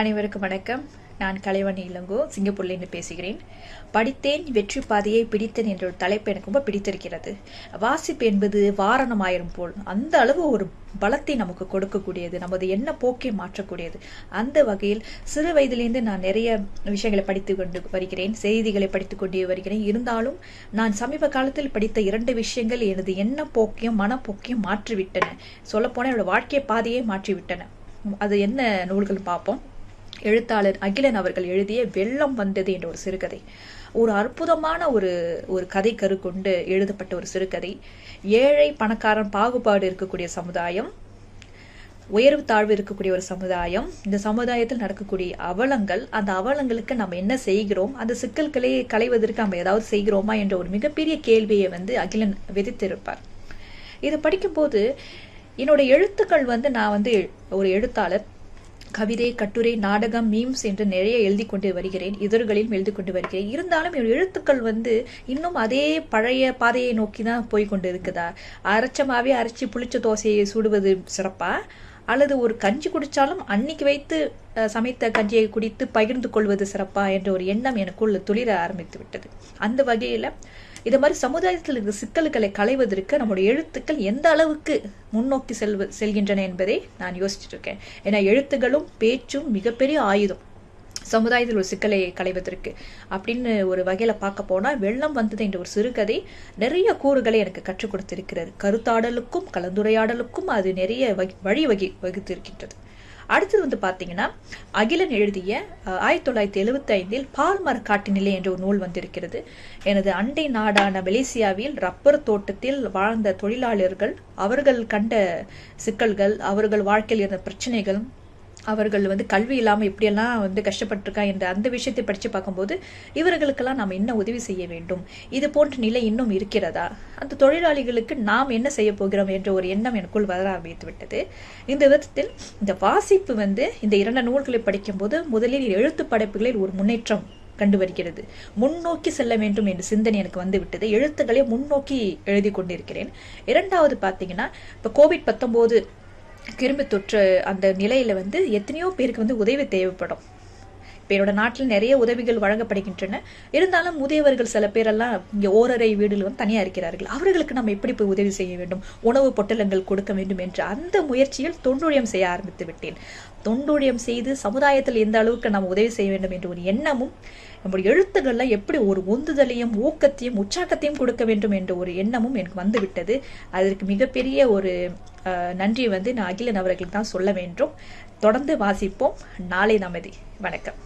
அனைவருக்கும் வணக்கம். நான் கலைவணி இளங்கோ சிங்கப்பூர்லேருந்து பேசுகிறேன். படித்தேன் வெற்றி பாதையை பிடித்தேன் என்ற ஒரு தலைப்பு எனக்கு ரொம்ப பிடித்திருக்கிறது. வாசிப்பு என்பது வாரணமாயிரம் போல். அந்த அளவு ஒரு பலத்தை நமக்கு கொடுக்கக்கூடியது. நமது எண்ண போக்கை மாற்றக்கூடியது. அந்த வகையில் சிறு வயதிலேருந்து நான் நிறைய விஷயங்களை படித்து கொண்டு வருகிறேன். செய்திகளை படித்து கொண்டு வருகிறேன். இருந்தாலும் நான் சமீப காலத்தில் படித்த இரண்டு விஷயங்கள் எனது எண்ண போக்கையும் மனப்போக்கையும் மாற்றிவிட்டன. சொல்லப்போனால் என்னோட வாழ்க்கை பாதையை மாற்றிவிட்டன. அது என்ன நூல்கள் பார்ப்போம். எழுத்தாளர் அகிலன் அவர்கள் எழுதிய வெள்ளம் வந்தது என்ற ஒரு சிறுகதை. ஒரு அற்புதமான ஒரு ஒரு கதை கரு கொண்டு எழுதப்பட்ட ஒரு சிறுகதை. ஏழை பணக்காரன் பாகுபாடு இருக்கக்கூடிய சமுதாயம் உயர்வு தாழ்வு இருக்கக்கூடிய ஒரு சமுதாயம் இந்த சமுதாயத்தில் நடக்கக்கூடிய அவலங்கள் அந்த அவலங்களுக்கு நம்ம என்ன செய்கிறோம் அந்த சிக்கல்களை களைவதற்கு நம்ம ஏதாவது செய்கிறோமா என்ற ஒரு மிகப்பெரிய கேள்வியை வந்து அகிலன் விதித்திருப்பார். இதை படிக்கும்போது என்னோட எழுத்துக்கள் வந்து நான் வந்து ஒரு எழுத்தாளர் கவிதை கட்டுரை நாடகம் மீம்ஸ் என்று நிறைய எழுதி கொண்டு வருகிறேன். இதழ்களிலும் எழுதி கொண்டு வருகிறேன். இருந்தாலும் என் எழுத்துக்கள் வந்து இன்னும் அதே பழைய பாதையை நோக்கி தான் போய் கொண்டு இருக்குதா அரைச்சமாவே அரைச்சி புளிச்ச தோசையை சுடுவது சிறப்பா? அல்லது ஒரு கஞ்சி குடித்தாலும் அன்னைக்கு வைத்து சமைத்த கஞ்சியை குடித்து பகிர்ந்து கொள்வது சிறப்பா? என்ற ஒரு எண்ணம் எனக்குள்ள துளிர ஆரம்பித்து விட்டது அந்த வகையில் இது மாதிரி சமுதாயத்தில் இருக்கிற சிக்கல்களை களைவதற்கு நம்முடைய எழுத்துக்கள் எந்த அளவுக்கு முன்னோக்கி செல்வ செல்கின்றன என்பதை நான் யோசிச்சுட்டு இருக்கேன் ஏன்னா எழுத்துகளும் பேச்சும் மிகப்பெரிய ஆயுதம். சமுதாயத்தில் ஒரு சிக்கலை களைவதற்கு அப்படின்னு ஒரு வகையில் பார்க்க போனால் வெள்ளம் வந்தது என்ற ஒரு சிறுகதை நிறைய கூறுகளை எனக்கு கற்றுக் கொடுத்திருக்கிறது. கருத்தாடலுக்கும் கலந்துரையாடலுக்கும் அது நிறைய வகி வழி வகி வகுத்திருக்கின்றது. அடுத்தது வந்து பார்த்தீங்கன்னா அகிலன் எழுதிய ஆயிரத்தி தொள்ளாயிரத்தி எழுபத்தி ஐந்தில் பால்மர காட்டுநிலை என்ற ஒரு நூல் வந்திருக்கிறது. எனது அண்டை நாடான மலேசியாவில் ரப்பர் தோட்டத்தில் வாழ்ந்த தொழிலாளர்கள் அவர்கள் கண்ட சிக்கல்கள் அவர்கள் வாழ்க்கையில் இருந்த பிரச்சனைகள் அவர்கள் வந்து கல்வி இல்லாமல் எப்படியெல்லாம் வந்து கஷ்டப்பட்டிருக்கா என்ற அந்த விஷயத்தை படித்து பார்க்கும்போது இவர்களுக்கெல்லாம் நாம் என்ன உதவி செய்ய வேண்டும்? இது போன்ற நிலை இன்னும் இருக்கிறதா? அந்த தொழிலாளிகளுக்கு நாம் என்ன செய்ய போகிறோம் என்ற ஒரு எண்ணம் எனக்குள் வர ஆரம்பித்து விட்டது. இந்த விதத்தில் இந்த வாசிப்பு வந்து இந்த இரண்டு நூல்களை படிக்கும்போது முதலில் எழுத்து படைப்புகளில் ஒரு முன்னேற்றம் கண்டு வருகிறது முன்னோக்கி செல்ல வேண்டும் என்ற சிந்தனை எனக்கு வந்து விட்டது. எழுத்துக்களை முன்னோக்கி எழுதி கொண்டிருக்கிறேன். இரண்டாவது பார்த்தீங்கன்னா இப்போ கோவிட் பத்தொம்போது கிருமி தொற்று அந்த நிலையில் வந்து எத்தனையோ பேருக்கு வந்து உதவி தேவைப்படும். இப்போ என்னோட நாட்டில் நிறைய உதவிகள் வழங்கப்படுகின்றன. இருந்தாலும் முதியவர்கள் சில பேரெல்லாம் இங்கே ஓரறை வீடுகள் வந்து தனியாக இருக்கிறார்கள். அவர்களுக்கு நம்ம எப்படி போய் உதவி செய்ய வேண்டும்? உணவு பொட்டலங்கள் கொடுக்க வேண்டும் என்று அந்த முயற்சியில் தொண்டுழியம் செய்ய ஆரம்பித்து விட்டேன். தொண்டுழியம் செய்து சமுதாயத்தில் எந்த அளவுக்கு நம்ம உதவி செய்ய வேண்டும் என்ற ஒரு எண்ணமும் நம்முடைய எழுத்துக்கள்லாம் எப்படி ஒரு உந்துதலையும் ஊக்கத்தையும் உற்சாகத்தையும் கொடுக்க வேண்டும் என்ற ஒரு எண்ணமும் எனக்கு வந்துவிட்டது. அதற்கு மிகப்பெரிய ஒரு நன்றி வந்து நான் அகிலன் அவர்களுக்கு தான் சொல்ல வேண்டும். தொடர்ந்து வாசிப்போம். நாளை நமதி வணக்கம்.